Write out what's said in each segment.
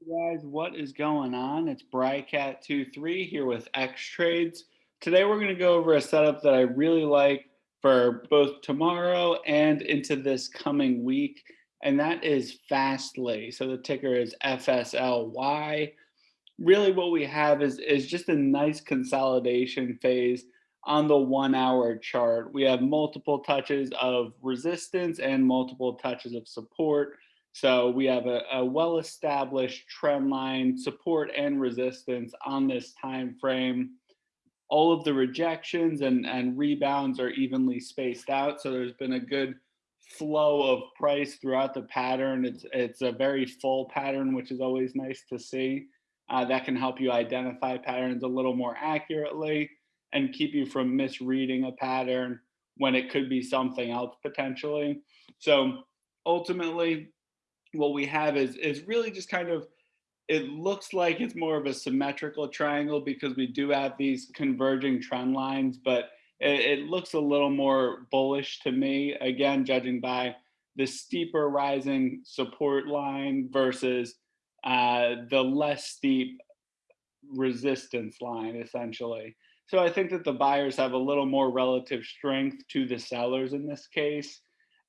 Hey guys, what is going on? It's Brycat23 here with X Trades. Today we're going to go over a setup that I really like for both tomorrow and into this coming week, and that is Fastly. So the ticker is FSLY. Really what we have is, is just a nice consolidation phase on the one hour chart. We have multiple touches of resistance and multiple touches of support so we have a, a well-established trend line, support and resistance on this time frame. All of the rejections and, and rebounds are evenly spaced out. So there's been a good flow of price throughout the pattern. It's, it's a very full pattern, which is always nice to see. Uh, that can help you identify patterns a little more accurately and keep you from misreading a pattern when it could be something else potentially. So ultimately, what we have is is really just kind of it looks like it's more of a symmetrical triangle because we do have these converging trend lines, but it, it, looks a little more bullish to me, again, judging by the steeper rising support line versus uh, the less steep resistance line, essentially. So I think that the buyers have a little more relative strength to the sellers in this case.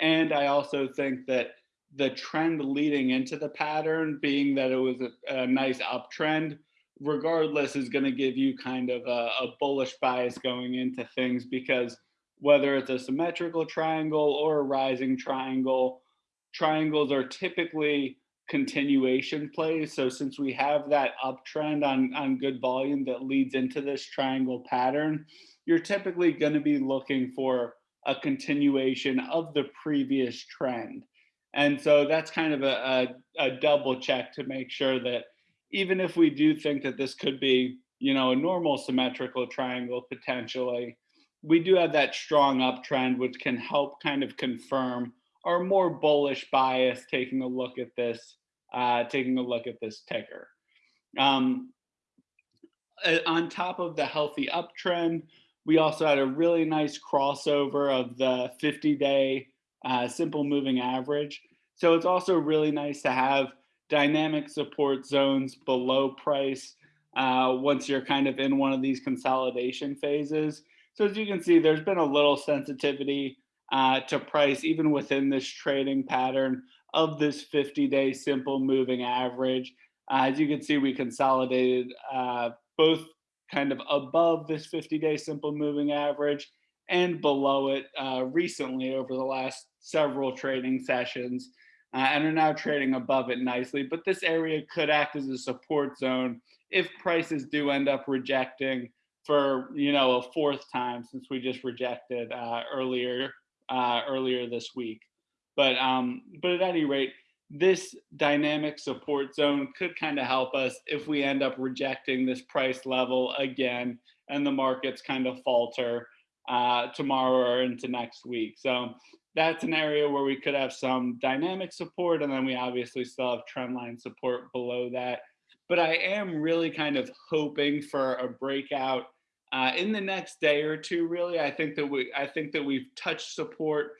And I also think that the trend leading into the pattern being that it was a, a nice uptrend, regardless is going to give you kind of a, a, bullish bias going into things because whether it's a symmetrical triangle or a rising triangle, triangles are typically continuation plays. So since we have that uptrend on, on good volume that leads into this triangle pattern, you're typically going to be looking for a continuation of the previous trend. And so that's kind of a, a, a, double check to make sure that even if we do think that this could be, you know, a normal symmetrical triangle potentially, we do have that strong uptrend, which can help kind of confirm our more bullish bias taking a look at this, uh, taking a look at this ticker. Um, on top of the healthy uptrend, we also had a really nice crossover of the 50 day uh, simple moving average. So it's also really nice to have dynamic support zones below price uh, once you're kind of in one of these consolidation phases. So as you can see, there's been a little sensitivity uh, to price even within this trading pattern of this 50-day simple moving average. Uh, as you can see, we consolidated uh, both kind of above this 50-day simple moving average and below it uh, recently over the last several trading sessions uh, and are now trading above it nicely. But this area could act as a support zone if prices do end up rejecting for you know a fourth time since we just rejected uh, earlier uh, earlier this week. But um, but at any rate, this dynamic support zone could kind of help us if we end up rejecting this price level again and the markets kind of falter uh, tomorrow or into next week. So that's an area where we could have some dynamic support and then we obviously still have trend line support below that. But I am really kind of hoping for a breakout uh, in the next day or two. Really, I think that we I think that we've touched support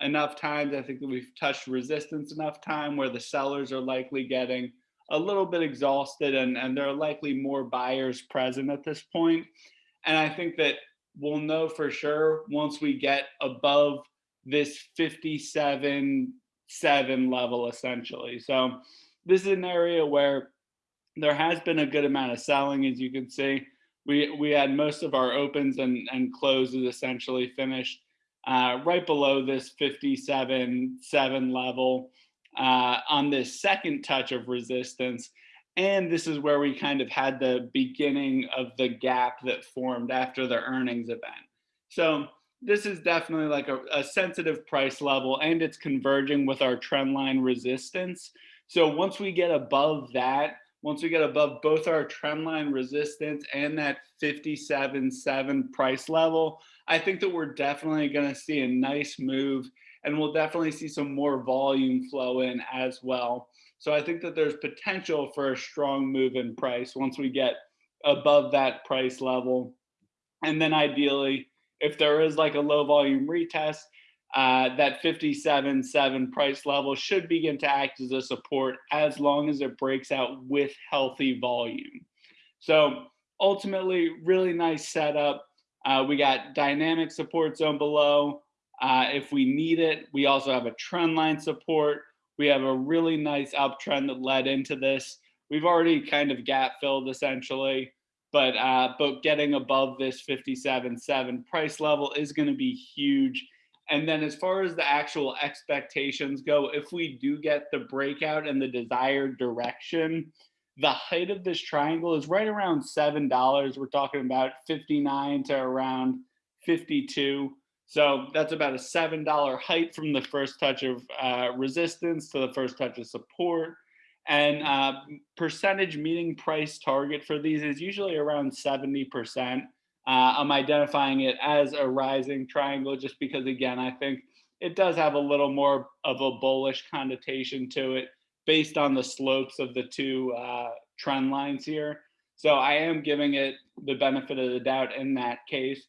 enough times. I think that we've touched resistance enough time where the sellers are likely getting a little bit exhausted and, and there are likely more buyers present at this point. And I think that we'll know for sure once we get above this 57 7 level essentially. So this is an area where there has been a good amount of selling as you can see. We, we had most of our opens and, and closes essentially finished uh, right below this 57 7 level uh, on this second touch of resistance. And this is where we kind of had the beginning of the gap that formed after the earnings event. So this is definitely like a, a sensitive price level and it's converging with our trend line resistance. So once we get above that, once we get above both our trend line resistance and that 57.7 price level, I think that we're definitely going to see a nice move and we'll definitely see some more volume flow in as well. So I think that there's potential for a strong move in price once we get above that price level. And then ideally, if there is like a low volume retest, uh, that 57.7 price level should begin to act as a support as long as it breaks out with healthy volume. So ultimately, really nice setup. Uh, we got dynamic support zone below. Uh, if we need it, we also have a trend line support. We have a really nice uptrend that led into this. We've already kind of gap filled essentially, but uh, but getting above this 57.7 price level is going to be huge and then as far as the actual expectations go, if we do get the breakout in the desired direction, the height of this triangle is right around $7. We're talking about 59 to around 52. So that's about a $7 height from the first touch of uh, resistance to the first touch of support. And uh, percentage meeting price target for these is usually around 70%. Uh, I'm identifying it as a rising triangle just because, again, I think it does have a little more of a bullish connotation to it based on the slopes of the two uh, trend lines here. So I am giving it the benefit of the doubt in that case.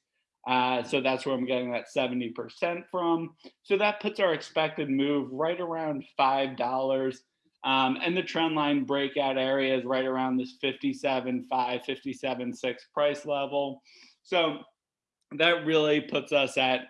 Uh, so that's where I'm getting that 70% from. So that puts our expected move right around $5. Um, and the trend line breakout area is right around this 57.5, 57.6 price level. So that really puts us at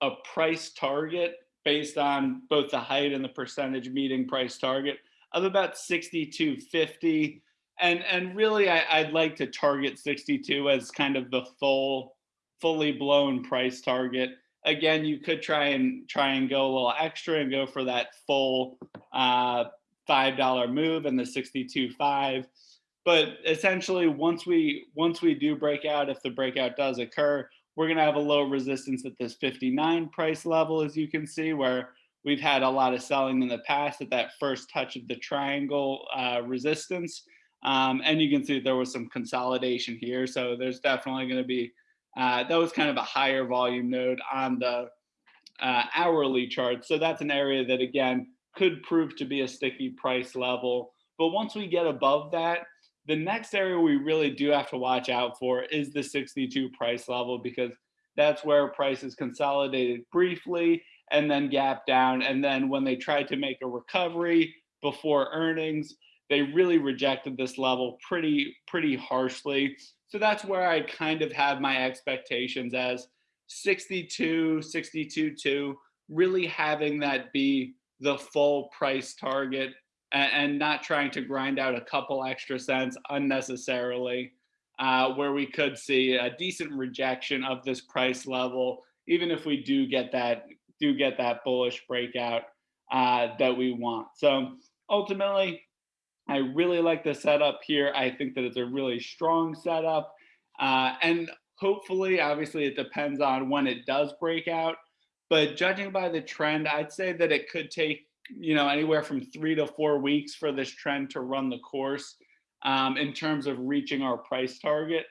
a price target based on both the height and the percentage meeting price target of about 62.50. And, and really, I, would like to target 62 as kind of the full, fully blown price target. Again, you could try and try and go a little extra and go for that full uh, $5 move and the 62.5 but essentially once we once we do break out if the breakout does occur we're going to have a low resistance at this 59 price level as you can see where we've had a lot of selling in the past at that first touch of the triangle uh, resistance. Um, and you can see there was some consolidation here so there's definitely going to be uh, that was kind of a higher volume node on the uh, hourly chart. So that's an area that again could prove to be a sticky price level but once we get above that the next area we really do have to watch out for is the 62 price level because that's where prices consolidated briefly and then gap down. And then when they tried to make a recovery before earnings, they really rejected this level pretty, pretty harshly. So that's where I kind of have my expectations as 62, 62, 2, really having that be the full price target and, and not trying to grind out a couple extra cents unnecessarily, uh, where we could see a decent rejection of this price level, even if we do get that do get that bullish breakout uh, that we want. So ultimately, I really like the setup here. I think that it's a really strong setup. Uh, and hopefully, obviously, it depends on when it does break out. But judging by the trend, I'd say that it could take you know, anywhere from three to four weeks for this trend to run the course um, in terms of reaching our price target.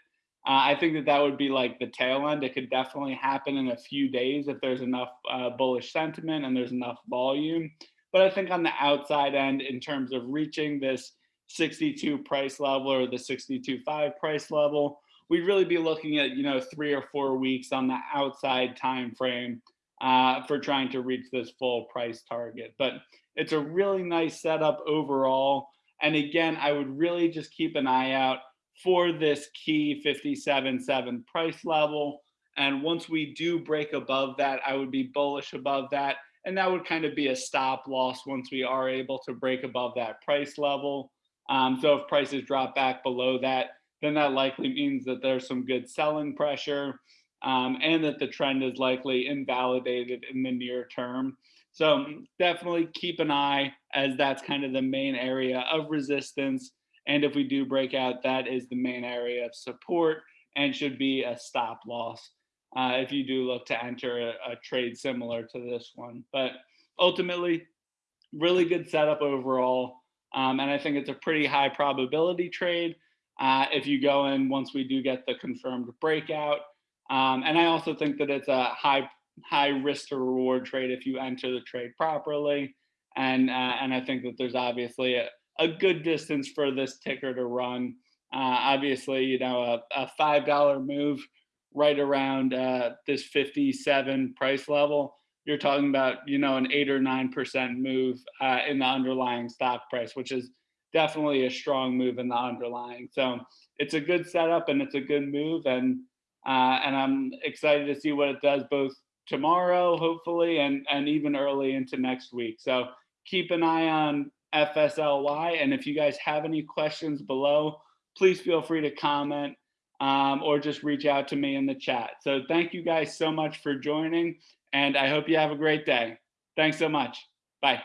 Uh, I think that that would be like the tail end. It could definitely happen in a few days if there's enough uh, bullish sentiment and there's enough volume. But I think on the outside end, in terms of reaching this 62 price level or the 62.5 price level, we'd really be looking at you know three or four weeks on the outside time frame uh, for trying to reach this full price target. But it's a really nice setup overall. And again, I would really just keep an eye out for this key 57.7 price level. And once we do break above that, I would be bullish above that. And that would kind of be a stop loss once we are able to break above that price level. Um, so if prices drop back below that, then that likely means that there's some good selling pressure um, and that the trend is likely invalidated in the near term. So definitely keep an eye as that's kind of the main area of resistance. And if we do break out, that is the main area of support and should be a stop loss uh, if you do look to enter a, a trade similar to this one. But ultimately, really good setup overall. Um, and I think it's a pretty high probability trade. Uh, if you go in once we do get the confirmed breakout, um, and I also think that it's a high high risk to reward trade if you enter the trade properly. And uh, and I think that there's obviously a, a good distance for this ticker to run. Uh, obviously, you know, a, a five dollar move right around uh, this 57 price level, you're talking about, you know, an eight or 9% move uh, in the underlying stock price, which is definitely a strong move in the underlying. So it's a good setup and it's a good move. And, uh, and I'm excited to see what it does both tomorrow, hopefully, and, and even early into next week. So keep an eye on FSLY. And if you guys have any questions below, please feel free to comment um, or just reach out to me in the chat. So thank you guys so much for joining and I hope you have a great day. Thanks so much. Bye.